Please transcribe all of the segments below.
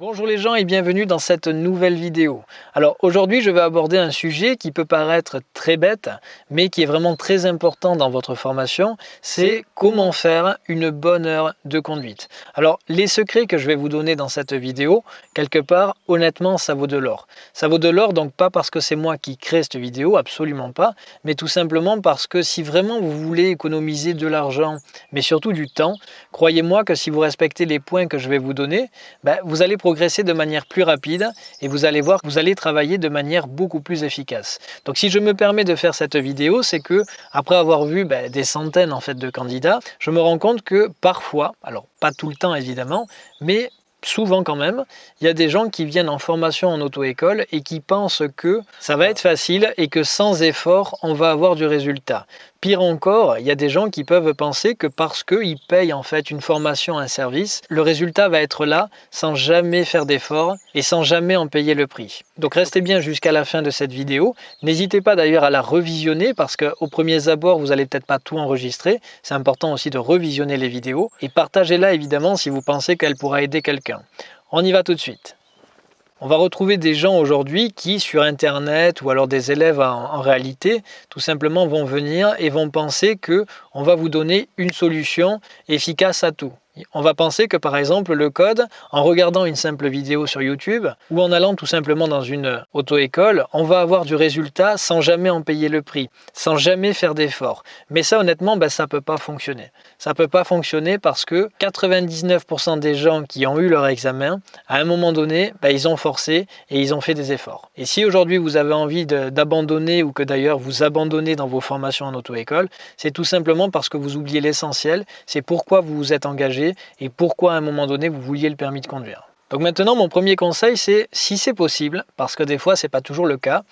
Bonjour les gens et bienvenue dans cette nouvelle vidéo. Alors aujourd'hui je vais aborder un sujet qui peut paraître très bête mais qui est vraiment très important dans votre formation, c'est comment faire une bonne heure de conduite. Alors les secrets que je vais vous donner dans cette vidéo, quelque part honnêtement ça vaut de l'or. Ça vaut de l'or donc pas parce que c'est moi qui crée cette vidéo, absolument pas, mais tout simplement parce que si vraiment vous voulez économiser de l'argent mais surtout du temps, croyez-moi que si vous respectez les points que je vais vous donner, ben, vous allez de manière plus rapide et vous allez voir que vous allez travailler de manière beaucoup plus efficace. Donc si je me permets de faire cette vidéo, c'est que après avoir vu ben, des centaines en fait de candidats, je me rends compte que parfois, alors pas tout le temps évidemment, mais souvent quand même, il y a des gens qui viennent en formation en auto-école et qui pensent que ça va être facile et que sans effort, on va avoir du résultat. Pire encore, il y a des gens qui peuvent penser que parce qu'ils payent en fait une formation, un service, le résultat va être là sans jamais faire d'effort et sans jamais en payer le prix. Donc restez bien jusqu'à la fin de cette vidéo. N'hésitez pas d'ailleurs à la revisionner parce qu'au premier abord, vous n'allez peut-être pas tout enregistrer. C'est important aussi de revisionner les vidéos et partagez-la évidemment si vous pensez qu'elle pourra aider quelqu'un. On y va tout de suite. On va retrouver des gens aujourd'hui qui, sur Internet ou alors des élèves en, réalité, tout simplement vont venir et vont penser que on va vous donner une solution efficace à tout. On va penser que par exemple le code, en regardant une simple vidéo sur YouTube ou en allant tout simplement dans une auto-école, on va avoir du résultat sans jamais en payer le prix, sans jamais faire d'efforts. Mais ça honnêtement, ben, ça ne peut pas fonctionner. Ça ne peut pas fonctionner parce que 99% des gens qui ont eu leur examen, à un moment donné, ben, ils ont forcé et ils ont fait des efforts. Et si aujourd'hui vous avez envie d'abandonner ou que d'ailleurs vous abandonnez dans vos formations en auto-école, c'est tout simplement parce que vous oubliez l'essentiel, c'est pourquoi vous vous êtes engagé et pourquoi à un moment donné vous vouliez le permis de conduire. Donc maintenant mon premier conseil c'est si c'est possible, parce que des fois c'est pas toujours le cas,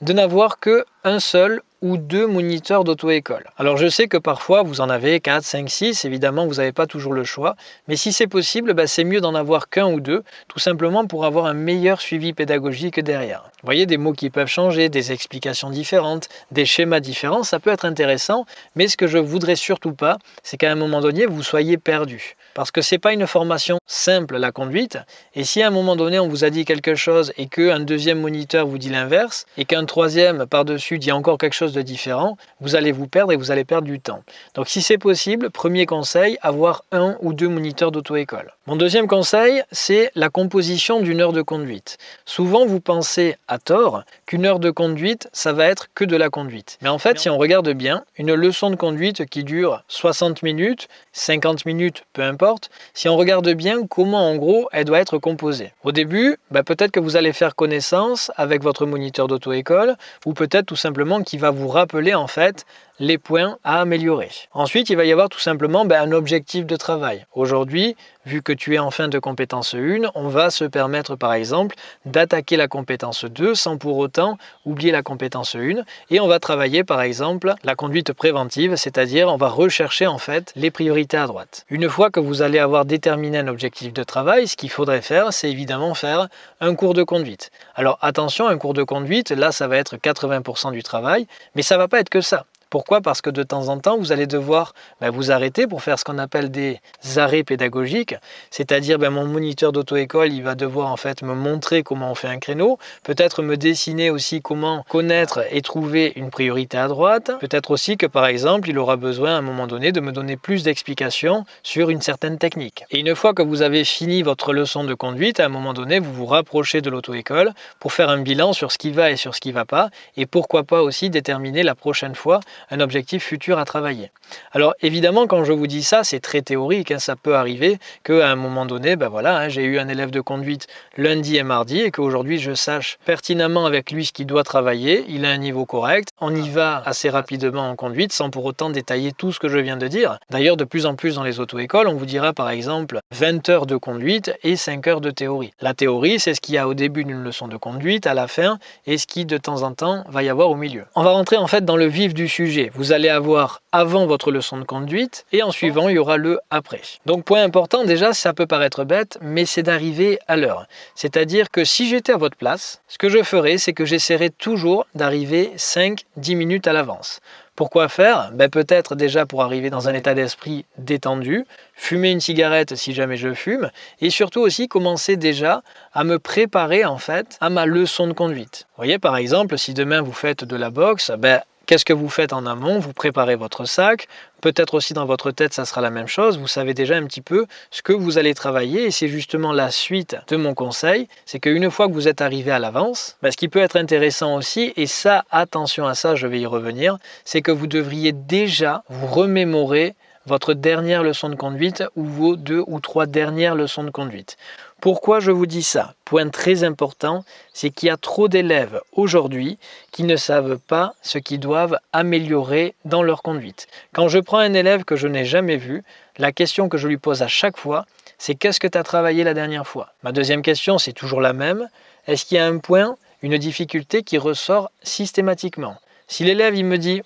de n'avoir que un seul ou deux moniteurs d'auto-école. Alors je sais que parfois vous en avez 4, 5, 6, évidemment vous n'avez pas toujours le choix, mais si c'est possible, bah, c'est mieux d'en avoir qu'un ou deux, tout simplement pour avoir un meilleur suivi pédagogique derrière. Vous voyez des mots qui peuvent changer, des explications différentes, des schémas différents, ça peut être intéressant, mais ce que je voudrais surtout pas, c'est qu'à un moment donné vous soyez perdu. Parce que c'est pas une formation simple la conduite, et si à un moment donné on vous a dit quelque chose et qu'un deuxième moniteur vous dit l'inverse, et qu'un troisième par-dessus dit encore quelque chose de différent, vous allez vous perdre et vous allez perdre du temps. Donc si c'est possible, premier conseil, avoir un ou deux moniteurs d'auto-école. Mon deuxième conseil, c'est la composition d'une heure de conduite. Souvent vous pensez à tort qu'une heure de conduite, ça va être que de la conduite. Mais en fait, si on regarde bien, une leçon de conduite qui dure 60 minutes, 50 minutes, peu importe, si on regarde bien comment en gros elle doit être composée. Au début, bah, peut-être que vous allez faire connaissance avec votre moniteur d'auto-école ou peut-être tout simplement qu'il va vous rappeler en fait les points à améliorer. Ensuite, il va y avoir tout simplement ben, un objectif de travail. Aujourd'hui, vu que tu es en fin de compétence 1, on va se permettre par exemple d'attaquer la compétence 2 sans pour autant oublier la compétence 1 et on va travailler par exemple la conduite préventive, c'est-à-dire on va rechercher en fait les priorités à droite. Une fois que vous allez avoir déterminé un objectif de travail, ce qu'il faudrait faire, c'est évidemment faire un cours de conduite. Alors attention, un cours de conduite, là ça va être 80% du travail, mais ça va pas être que ça. Pourquoi? Parce que de temps en temps, vous allez devoir ben, vous arrêter pour faire ce qu'on appelle des arrêts pédagogiques, c'est-à-dire ben, mon moniteur d'auto-école, il va devoir en fait me montrer comment on fait un créneau, peut-être me dessiner aussi comment connaître et trouver une priorité à droite, peut-être aussi que par exemple, il aura besoin à un moment donné de me donner plus d'explications sur une certaine technique. Et une fois que vous avez fini votre leçon de conduite, à un moment donné, vous vous rapprochez de l'auto-école pour faire un bilan sur ce qui va et sur ce qui ne va pas, et pourquoi pas aussi déterminer la prochaine fois un objectif futur à travailler. Alors évidemment, quand je vous dis ça, c'est très théorique. Hein. ça peut arriver qu'à un moment donné, ben voilà, hein, j'ai eu un élève de conduite lundi et mardi et qu'aujourd'hui je sache pertinemment avec lui ce qu'il doit travailler. Il a un niveau correct. On y va assez rapidement en conduite sans pour autant détailler tout ce que je viens de dire. D'ailleurs, de plus en plus dans les auto-écoles, on vous dira par exemple 20 heures de conduite et 5 heures de théorie. La théorie, c'est ce qu'il y a au début d'une leçon de conduite, à la fin, et ce qui de temps en temps va y avoir au milieu. On va rentrer en fait dans le vif du sujet Vous allez avoir avant votre leçon de conduite et en suivant, il y aura le après. Donc point important, déjà, ça peut paraître bête, mais c'est d'arriver à l'heure. C'est-à-dire que si j'étais à votre place, ce que je ferais, c'est que j'essaierais toujours d'arriver 5-10 minutes à l'avance. Pourquoi faire? Ben Peut-être déjà pour arriver dans un état d'esprit détendu, fumer une cigarette si jamais je fume, et surtout aussi commencer déjà à me préparer en fait à ma leçon de conduite. Voyez par exemple, si demain vous faites de la boxe, ben, Qu'est-ce que vous faites en amont? Vous préparez votre sac, peut-être aussi dans votre tête ça sera la même chose, vous savez déjà un petit peu ce que vous allez travailler et c'est justement la suite de mon conseil, c'est qu'une fois que vous êtes arrivé à l'avance, ben, ce qui peut être intéressant aussi, et ça attention à ça, je vais y revenir, c'est que vous devriez déjà vous remémorer votre dernière leçon de conduite ou vos deux ou trois dernières leçons de conduite. Pourquoi je vous dis ça? Point très important, c'est qu'il y a trop d'élèves aujourd'hui qui ne savent pas ce qu'ils doivent améliorer dans leur conduite. Quand je prends un élève que je n'ai jamais vu, la question que je lui pose à chaque fois, c'est qu'est-ce que tu as travaillé la dernière fois? Ma deuxième question, c'est toujours la même. Est-ce qu'il y a un point, une difficulté qui ressort systématiquement? Si l'élève il me dit,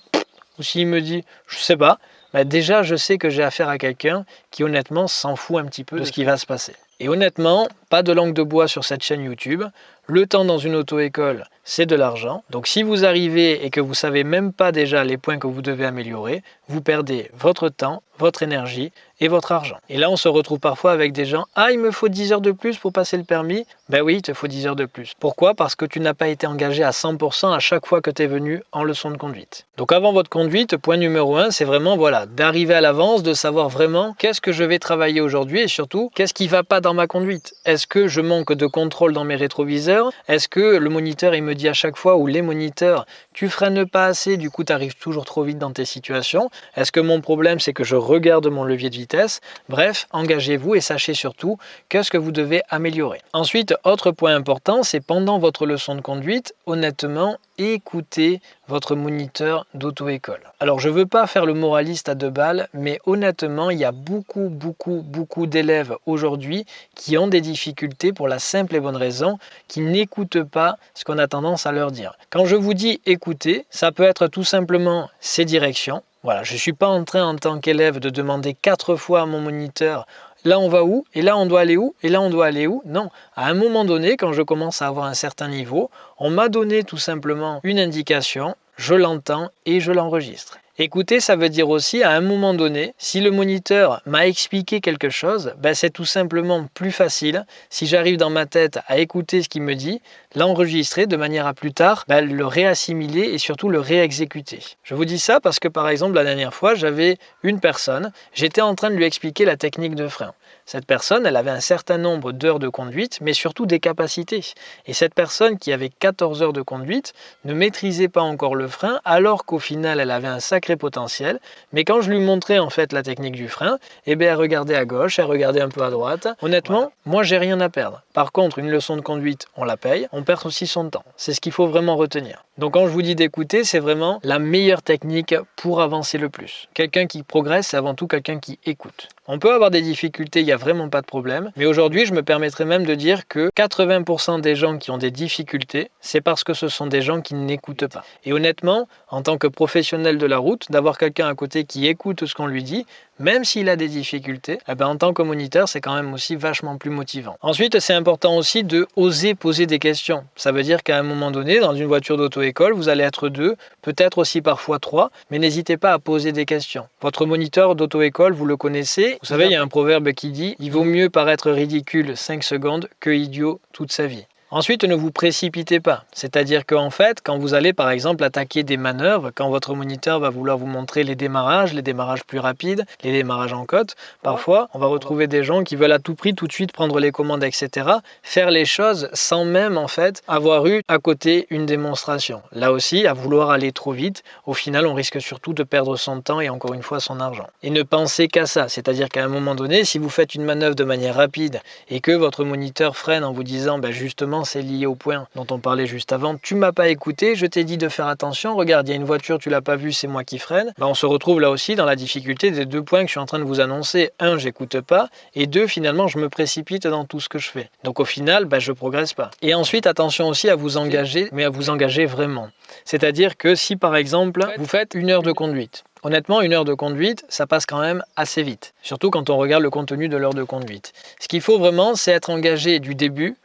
ou s'il me dit, je sais pas, ben déjà je sais que j'ai affaire à quelqu'un qui honnêtement s'en fout un petit peu de ce qui va se passer. Et honnêtement, pas de langue de bois sur cette chaîne YouTube. Le temps dans une auto-école, c'est de l'argent. Donc si vous arrivez et que vous savez même pas déjà les points que vous devez améliorer, vous perdez votre temps, votre énergie et votre argent. Et là, on se retrouve parfois avec des gens « Ah, il me faut 10 heures de plus pour passer le permis ?» Ben oui, il te faut 10 heures de plus. Pourquoi? Parce que tu n'as pas été engagé à 100% à chaque fois que tu es venu en leçon de conduite. Donc avant votre conduite, point numéro 1, c'est vraiment voilà d'arriver à l'avance, de savoir vraiment qu'est-ce que je vais travailler aujourd'hui et surtout, qu'est-ce qui va pas dans ma conduite? Est-ce que je manque de contrôle dans mes rétroviseurs? Est-ce que le moniteur, il me dit à chaque fois, ou les moniteurs, tu freines pas assez, du coup tu arrives toujours trop vite dans tes situations? Est-ce que mon problème, c'est que je regarde mon levier de vitesse? Bref, engagez-vous et sachez surtout qu'est-ce que vous devez améliorer. Ensuite, autre point important, c'est pendant votre leçon de conduite, honnêtement, écoutez votre moniteur d'auto-école. Alors je ne veux pas faire le moraliste à deux balles, mais honnêtement, il y a beaucoup, beaucoup, beaucoup d'élèves aujourd'hui qui ont des difficultés pour la simple et bonne raison qu'ils n'écoutent pas ce qu'on a tendance à leur dire. Quand je vous dis écouter, ça peut être tout simplement ces directions. Voilà, je ne suis pas en train en tant qu'élève de demander quatre fois à mon moniteur là on va où? Et là on doit aller où? Et là on doit aller où? Non, à un moment donné, quand je commence à avoir un certain niveau, on m'a donné tout simplement une indication, je l'entends et je l'enregistre. Écouter, ça veut dire aussi à un moment donné, si le moniteur m'a expliqué quelque chose, ben c'est tout simplement plus facile, si j'arrive dans ma tête à écouter ce qu'il me dit, l'enregistrer de manière à plus tard ben, le réassimiler et surtout le réexécuter. Je vous dis ça parce que par exemple la dernière fois, j'avais une personne, j'étais en train de lui expliquer la technique de frein. Cette personne, elle avait un certain nombre d'heures de conduite, mais surtout des capacités. Et cette personne qui avait 14 heures de conduite ne maîtrisait pas encore le frein, alors qu'au final, elle avait un sacré potentiel. Mais quand je lui montrais en fait la technique du frein, eh bien, elle regardait à gauche, elle regardait un peu à droite. Honnêtement, moi, j'ai rien à perdre. Par contre, une leçon de conduite, on la paye, on perd aussi son temps. C'est ce qu'il faut vraiment retenir. Donc quand je vous dis d'écouter, c'est vraiment la meilleure technique pour avancer le plus. Quelqu'un qui progresse, c'est avant tout quelqu'un qui écoute. On peut avoir des difficultés, il n'y a vraiment pas de problème. Mais aujourd'hui, je me permettrai même de dire que 80% des gens qui ont des difficultés, c'est parce que ce sont des gens qui n'écoutent pas. Et honnêtement, en tant que professionnel de la route, d'avoir quelqu'un à côté qui écoute ce qu'on lui dit, même s'il a des difficultés, eh ben, en tant que moniteur, c'est quand même aussi vachement plus motivant. Ensuite, c'est important aussi de oser poser des questions. Ça veut dire qu'à un moment donné, dans une voiture d'auto-école, vous allez être deux, peut-être aussi parfois trois, mais n'hésitez pas à poser des questions. Votre moniteur d'auto-école, vous le connaissez. Vous savez, il y a un proverbe qui dit « Il vaut mieux paraître ridicule 5 secondes que idiot toute sa vie ». Ensuite, ne vous précipitez pas. C'est-à-dire qu'en fait, quand vous allez par exemple attaquer des manœuvres, quand votre moniteur va vouloir vous montrer les démarrages, les démarrages plus rapides, les démarrages en côte, parfois on va retrouver des gens qui veulent à tout prix tout de suite prendre les commandes, etc. Faire les choses sans même en fait avoir eu à côté une démonstration. Là aussi, à vouloir aller trop vite, au final on risque surtout de perdre son temps et encore une fois son argent. Et ne pensez qu'à ça, c'est-à-dire qu'à un moment donné, si vous faites une manœuvre de manière rapide et que votre moniteur freine en vous disant ben justement finalement c'est lié au point dont on parlait juste avant. Tu m'as pas écouté, je t'ai dit de faire attention, regarde, il y a une voiture, tu l'as pas vue, c'est moi qui freine. Ben, on se retrouve là aussi dans la difficulté des deux points que je suis en train de vous annoncer. Un, j'écoute pas, et deux, finalement, je me précipite dans tout ce que je fais. Donc au final, ben, je progresse pas. Et ensuite, attention aussi à vous engager, mais à vous engager vraiment. C'est-à-dire que si par exemple, vous faites une heure de conduite, Honnêtement, une heure de conduite, ça passe quand même assez vite, surtout quand on regarde le contenu de l'heure de conduite. Ce qu'il faut vraiment, c'est être engagé du début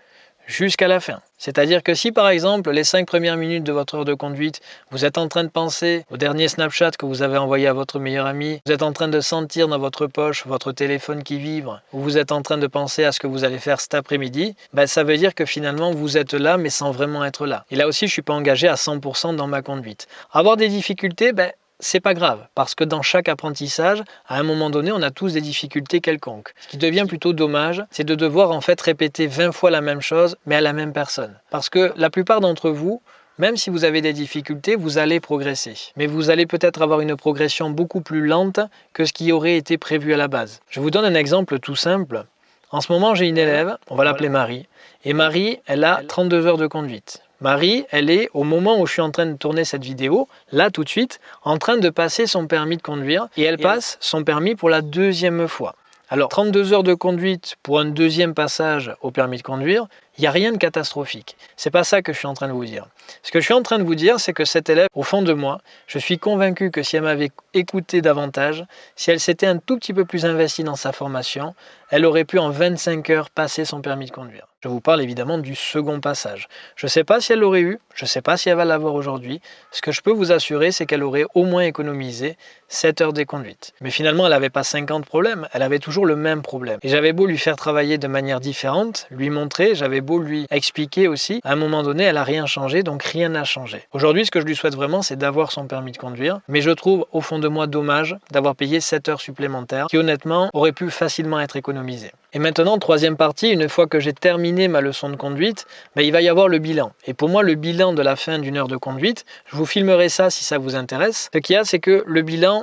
jusqu'à la fin. C'est-à-dire que si par exemple les cinq premières minutes de votre heure de conduite, vous êtes en train de penser au dernier Snapchat que vous avez envoyé à votre meilleur ami, vous êtes en train de sentir dans votre poche votre téléphone qui vibre, ou vous êtes en train de penser à ce que vous allez faire cet après-midi, ben, ça veut dire que finalement vous êtes là mais sans vraiment être là. Et là aussi je ne suis pas engagé à 100% dans ma conduite. Avoir des difficultés, ben, c'est pas grave, parce que dans chaque apprentissage, à un moment donné, on a tous des difficultés quelconques. Ce qui devient plutôt dommage, c'est de devoir en fait répéter 20 fois la même chose, mais à la même personne. Parce que la plupart d'entre vous, même si vous avez des difficultés, vous allez progresser. Mais vous allez peut-être avoir une progression beaucoup plus lente que ce qui aurait été prévu à la base. Je vous donne un exemple tout simple. En ce moment, j'ai une élève, on va l'appeler Marie. Et Marie, elle a 32 heures de conduite. Marie, elle est, au moment où je suis en train de tourner cette vidéo, là tout de suite, en train de passer son permis de conduire et elle passe son permis pour la deuxième fois. Alors, 32 heures de conduite pour un deuxième passage au permis de conduire, il n'y a rien de catastrophique. C'est pas ça que je suis en train de vous dire. Ce que je suis en train de vous dire, c'est que cette élève, au fond de moi, je suis convaincu que si elle m'avait écouté davantage, si elle s'était un tout petit peu plus investie dans sa formation, elle aurait pu en 25 heures passer son permis de conduire. Je vous parle évidemment du second passage. Je ne sais pas si elle l'aurait eu, je ne sais pas si elle va l'avoir aujourd'hui. Ce que je peux vous assurer, c'est qu'elle aurait au moins économisé 7 heures de conduite. Mais finalement, elle n'avait pas 50 problèmes, elle avait toujours le même problème. Et j'avais beau lui faire travailler de manière différente, lui montrer, j'avais beau lui expliquer aussi, à un moment donné, elle n'a rien changé, donc rien n'a changé. Aujourd'hui, ce que je lui souhaite vraiment, c'est d'avoir son permis de conduire, mais je trouve au fond de moi dommage d'avoir payé 7 heures supplémentaires, qui honnêtement auraient pu facilement être économisées. Et maintenant, troisième partie, une fois que j'ai terminé ma leçon de conduite, ben, il va y avoir le bilan. Et pour moi, le bilan de la fin d'une heure de conduite, je vous filmerai ça si ça vous intéresse. Ce qu'il y a, c'est que le bilan,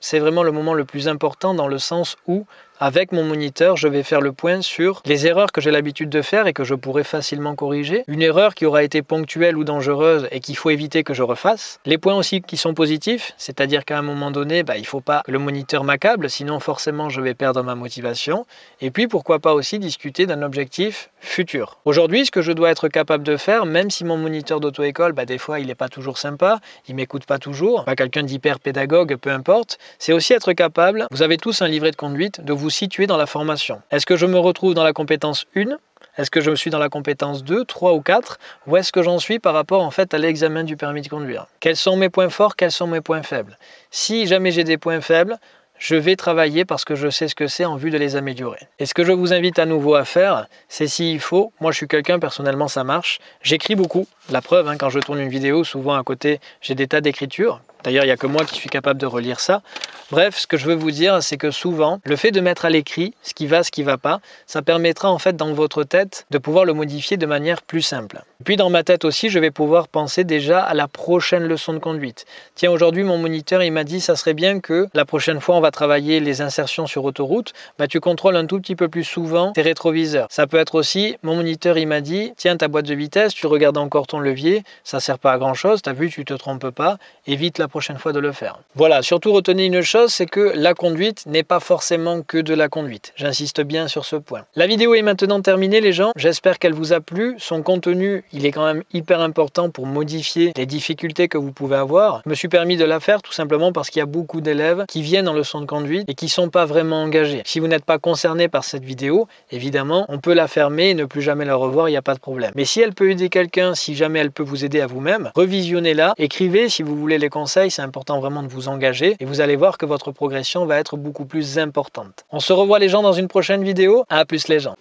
c'est vraiment le moment le plus important dans le sens où avec mon moniteur, je vais faire le point sur les erreurs que j'ai l'habitude de faire et que je pourrais facilement corriger. Une erreur qui aura été ponctuelle ou dangereuse et qu'il faut éviter que je refasse. Les points aussi qui sont positifs, c'est-à-dire qu'à un moment donné, bah, il ne faut pas que le moniteur m'accable, sinon forcément je vais perdre ma motivation. Et puis pourquoi pas aussi discuter d'un objectif futur. Aujourd'hui, ce que je dois être capable de faire, même si mon moniteur d'auto-école, bah, des fois il n'est pas toujours sympa, il m'écoute pas toujours, quelqu'un d'hyper pédagogue, peu importe, c'est aussi être capable, vous avez tous un livret de conduite, de vous situé dans la formation. Est-ce que je me retrouve dans la compétence 1 est-ce que je suis dans la compétence 2, 3 ou 4 Où est-ce que j'en suis par rapport en fait à l'examen du permis de conduire? Quels sont mes points forts Quels sont mes points faibles? Si jamais j'ai des points faibles, je vais travailler parce que je sais ce que c'est en vue de les améliorer. Et ce que je vous invite à nouveau à faire, c'est s'il faut, moi je suis quelqu'un, personnellement ça marche, j'écris beaucoup, la preuve, hein, quand je tourne une vidéo, souvent à côté j'ai des tas d'écritures, D'ailleurs, il n'y a que moi qui suis capable de relire ça. Bref, ce que je veux vous dire, c'est que souvent, le fait de mettre à l'écrit ce qui va, ce qui ne va pas, ça permettra en fait dans votre tête de pouvoir le modifier de manière plus simple. Puis dans ma tête aussi, je vais pouvoir penser déjà à la prochaine leçon de conduite. Tiens, aujourd'hui, mon moniteur, il m'a dit, ça serait bien que la prochaine fois, on va travailler les insertions sur autoroute, bah, tu contrôles un tout petit peu plus souvent tes rétroviseurs. Ça peut être aussi, mon moniteur, il m'a dit, tiens, ta boîte de vitesse, tu regardes encore ton levier, ça sert pas à grand chose, tu as vu, tu te trompes pas, évite la prochaine fois de le faire. Voilà, surtout retenez une chose, c'est que la conduite n'est pas forcément que de la conduite. J'insiste bien sur ce point. La vidéo est maintenant terminée les gens, j'espère qu'elle vous a plu. Son contenu, il est quand même hyper important pour modifier les difficultés que vous pouvez avoir. Je me suis permis de la faire tout simplement parce qu'il y a beaucoup d'élèves qui viennent en leçon de conduite et qui sont pas vraiment engagés. Si vous n'êtes pas concerné par cette vidéo, évidemment, on peut la fermer et ne plus jamais la revoir, il n'y a pas de problème. Mais si elle peut aider quelqu'un, si jamais elle peut vous aider à vous-même, revisionnez-la, écrivez si vous voulez les c'est important vraiment de vous engager et vous allez voir que votre progression va être beaucoup plus importante. On se revoit les gens dans une prochaine vidéo. À plus les gens